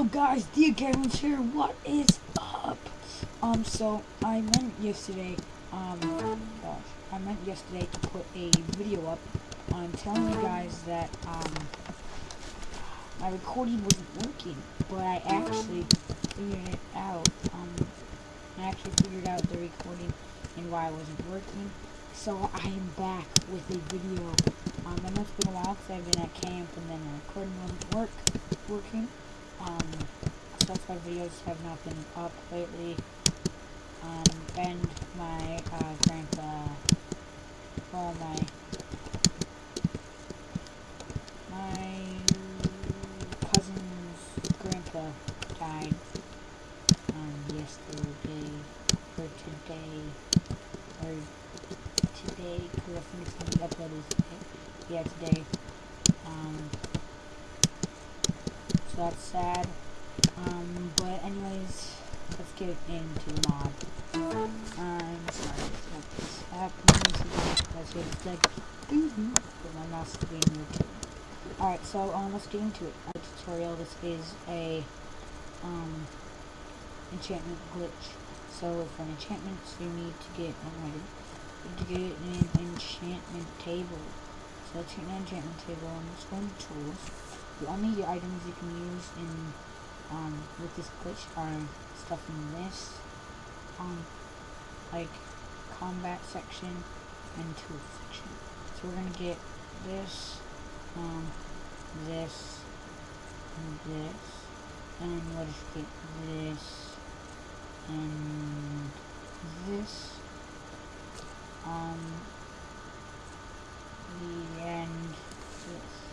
Hello guys, Dear Games here, what is up? Um, so, I meant yesterday, um, gosh, I meant yesterday to put a video up on telling you guys that, um, my recording wasn't working, but I actually figured it out, um, I actually figured out the recording and why it wasn't working, so I am back with a video, um, I it's been a while because I've been at camp and then the recording wasn't work, working, um, stuff my videos have not been up lately. Um, and my, uh, grandpa, well, my, my cousin's grandpa died, um, yesterday, or today, or today, because I think it's going to be uploaded, yeah, today, um, so that's sad. Um, but anyways, let's get into the mod. I'm sorry about this happening. Let's get it like, mm-hmm, but my mouse is being too. Alright, so, um, let's get into it. Our tutorial, this is a, um, enchantment glitch. So, for an enchantment, you need to get, oh god, to get an enchantment table. So, let's get an enchantment table, and let's go into tools. The only items you can use in um, with this glitch are stuff in this, um, like combat section and tool section. So we're gonna get this, um, this, and this, and we'll just get this, and this, um, the end this.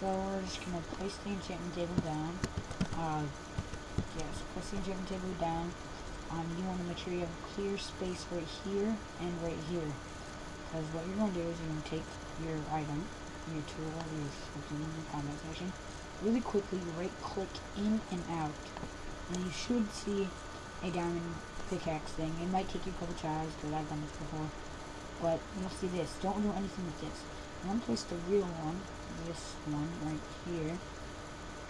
So we're just to place the enchantment table down. Uh, yes, place the enchantment table down. Um, you want to make sure you have a clear space right here and right here. Because what you're to do is you're to take your item, your tool, your something in the combat section, really quickly right click in and out. And you should see a diamond pickaxe thing. It might take you a couple tries because I've done this before. But you'll see this. Don't do anything with this. To place the real one this one right here.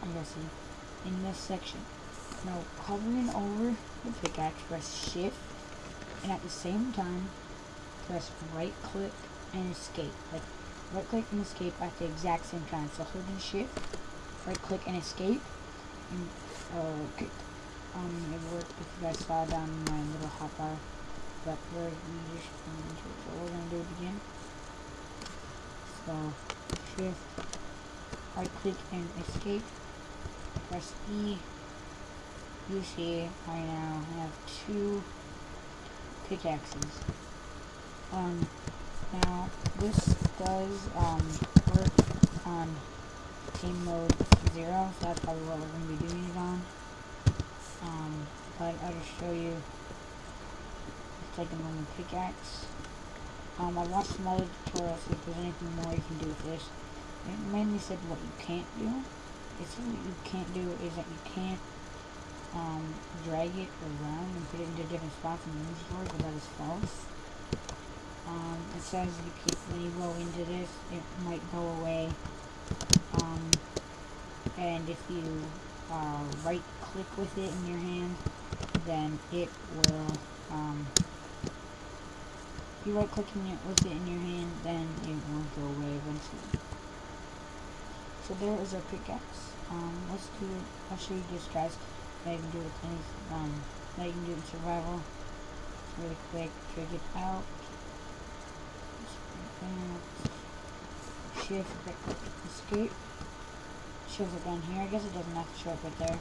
Guys see in this section. Now hovering over the pickaxe, press shift and at the same time press right click and escape. Like right click and escape at the exact same time. So holding shift, right click and escape. And uh, okay. um it worked if you guys saw down my little hotbar. But we're just so we're gonna do it again. So shift, right click and escape, press E. You see I now have two pickaxes. Um, now this does um, work on game mode 0, so that's probably what we're going to be doing it on. Um, but I'll just show you, Let's take a normal pickaxe. Um, I watched some other tutorials if there's anything more you can do with this. It mainly said what you can't do. It said what you can't do is that you can't um, drag it around and put it into different spots in the inventory, but that is false. Um, it says you keep, when you go into this, it might go away. Um, and if you uh, right click with it in your hand, then it will um, you right clicking it with it in your hand, then it will go away eventually. So there is our pickaxe. Um, let's do it. I'll show you this, guys. You can do with any, um, can do in survival. Really quick, drag it out. Shift, escape. Shows it down here. I guess it doesn't have to show up right there.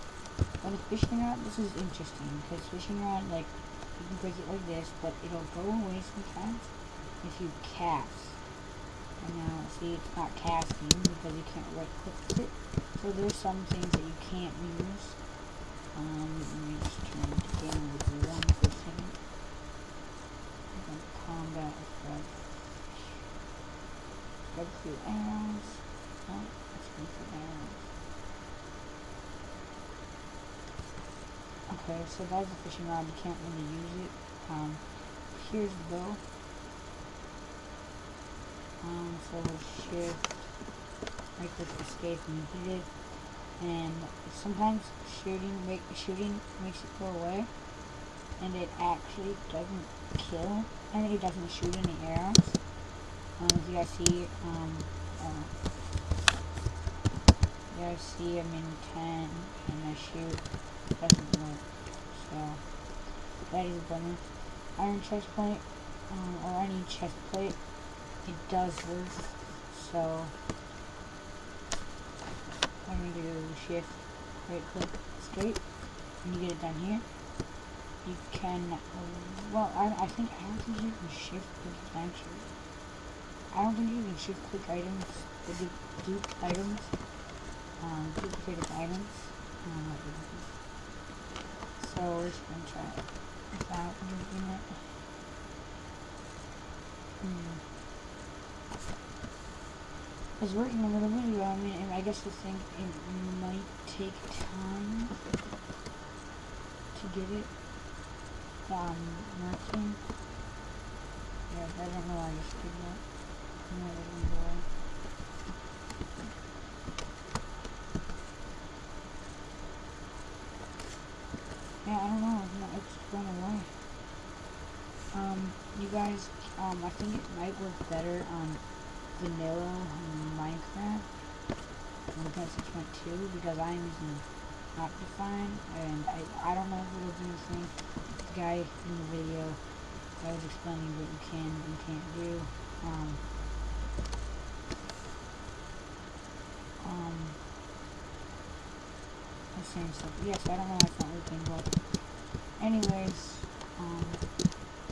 But the fishing rod, this is interesting because fishing rod, like, break it like this, but it'll go away sometimes if you cast. And now, see, it's not casting because you can't right click it. So there's some things that you can't use. Um, let me just turn the game with one for a second. Combat effect. Go through arrows. Oh, let's go through arrows. Okay, so that's a fishing rod, you can't really use it. Um, here's the bow. Um, so shift, right click escape and hit it. and sometimes shooting make shooting makes it go away, and it actually doesn't kill, and it doesn't shoot any arrows. Um, as you guys see, um, uh, you guys see I'm in 10, and I shoot, doesn't work, that is a. Iron chest plate, um, or any chest plate, it does this, so I'm going to do shift, right click, escape, and you get it done here. You can, well, I, I think, I don't think you can shift click actually. I don't think you can shift click items, the dupe, items, um, duplicated items. So going to try it without duping it. Hmm is working a little video. I mean, I guess I think it might take time to get it um, working. Yeah, I don't know why I just did that. Yeah, I don't know. It's gone away. Um, you guys, um, I think it might work better on vanilla Minecraft on 6.2 because I'm using Optifine and I, I don't know if it'll do the same. The guy in the video I was explaining what you can and can't do. Um, same stuff. Yes, I don't know why it's not working, but anyways, um,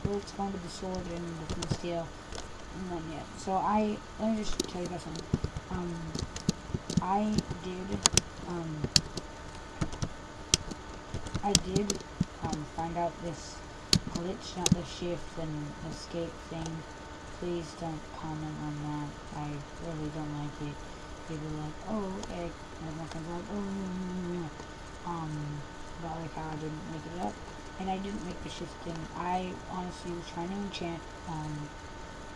let's go into the sword and the steel not yet. So I let me just tell you guys something. Um, I did um, I did um find out this glitch, not the shift and escape thing. Please don't comment on that. I really don't like it. People are like, oh, egg. And friends like, oh, um, about like how I didn't make it up. And I didn't make the shift thing. I honestly was trying to enchant, um,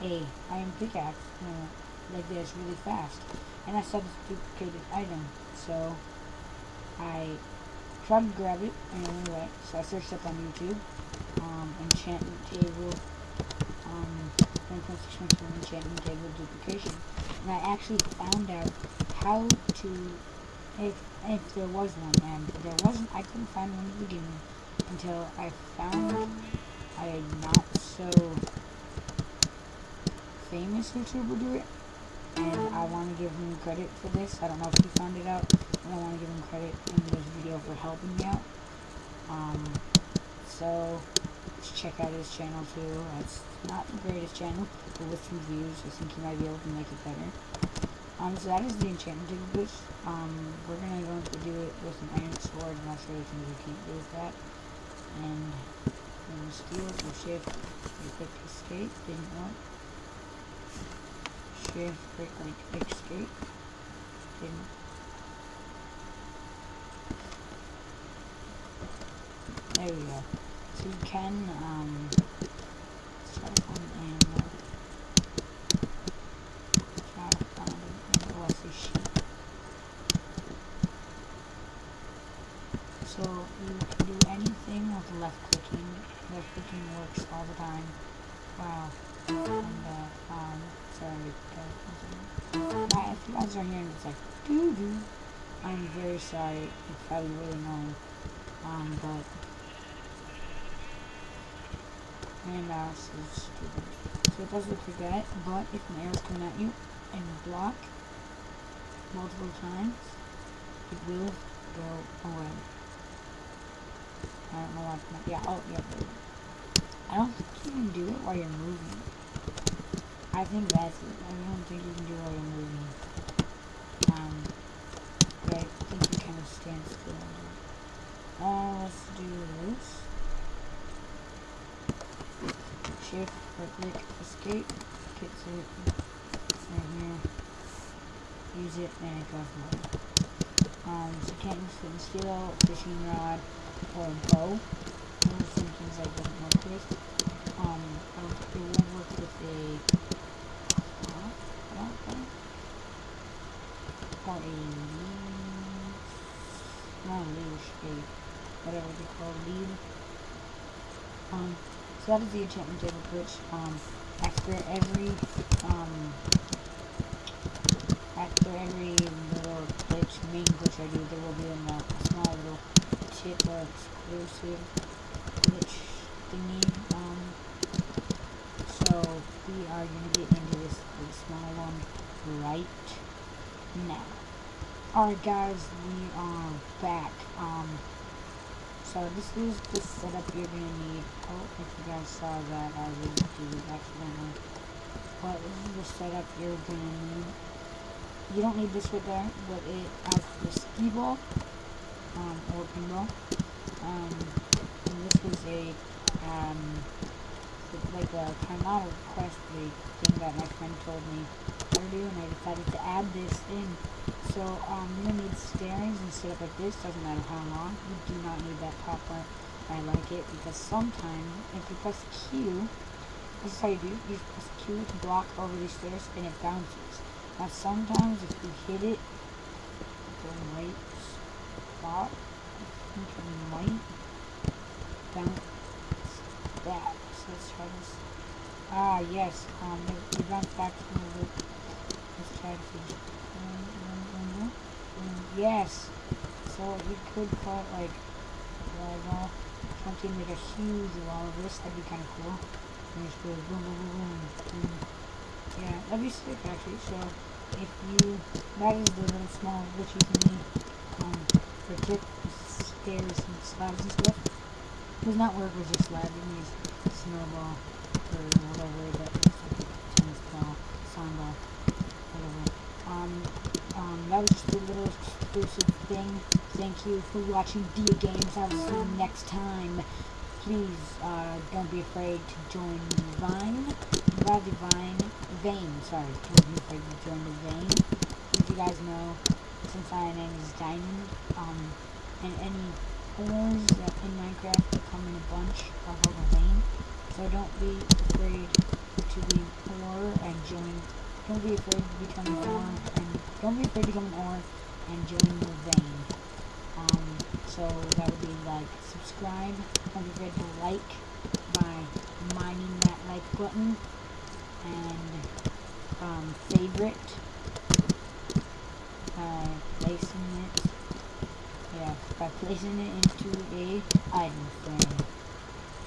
a iron pickaxe uh, like this really fast. And I saw this duplicated item, so I tried to grab it and anyway, so I searched up on YouTube, um, enchantment table, um, enchantment table duplication, and I actually found out how to, if, if there was one, and there wasn't, I couldn't find one in the beginning until I found a not so famous YouTuber do it. And I want to give him credit for this. I don't know if he found it out, but I want to give him credit in this video for helping me out. Um, so, check out his channel too. It's not the greatest channel, but with some views, I think he might be able to make it better. Um, so that is the enchanted boost. Um, we're gonna go to do it with an iron sword, and I'll show you things you can't do with that. And, and steel, and shift, you click escape, didn't work shift, click like escape. Didn't. There we go. So you can um If you guys it's like doo doo, I'm very sorry. It's probably really annoying. Um, but my mouse is stupid. So it does look like that, but if an arrow's coming at you and block multiple times, it will go away. I don't know why. Yeah, oh, yeah, I don't think you can do it while you're moving. I think that's it. I don't think you can do it while you're moving. Um, but I think you kind of stand still. Uh, let's do this. Shift, right click, escape, gets it right here. Use it, and it goes away. Um, so you can't use flint and steel, fishing rod, or bow. Some things I don't work with. Um, I don't think it won't work with a called a leash, not a leash, a whatever they call lead. Um, so that is the enchantment table, which um, after every um, Alright guys, we are back. Um, so this is the setup you're to need. Oh, if you guys saw that, I did do accidentally. But this is the setup you're to need. You don't need this right there, but it has the ski ball, um, or pinball. Um, and this was a, um, like a kind of request thing that my friend told me to do, and I decided to add this in so um, to need steerings and set up like this, doesn't matter how long. You do not need that top part. I like it because sometimes if you press Q, this is how you do You press Q to block over these stairs and it bounces. Now sometimes if you hit it, the right spot, I think you might bounce that. So let's try this. Ah, yes, um, it, bounced back a Yes. So we could cut like volleyball, something like a huge wall of this. That'd be kind of cool. And just go boom, boom, boom, boom. Yeah, that'd be sick actually. So if you, that is the little small glitchy thingy um, for tip stairs and slabs and stuff. Does not work with just slab. It needs snowball or whatever that is. Like a tennis ball, sandball. Um, um, that was just a little exclusive thing. Thank you for watching Dia Games. I will see you next time. Please, uh, don't be afraid to join Vine. The Vine. Vein, sorry. Don't be afraid to join the Vein. As you guys know, since my name is Diamond, um, and any ores in Minecraft that come in a bunch are called a Vein. So don't be afraid to be ore and join. Don't be afraid to become an and don't be afraid to become an and join the vein. Um, so that would be like, subscribe, don't be afraid to like by mining that like button, and um, favorite by placing it, yeah, by placing it into a item frame.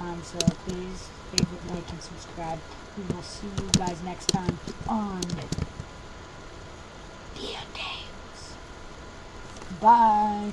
Um, so please favorite, like, and subscribe. We will see you guys next time on Bye.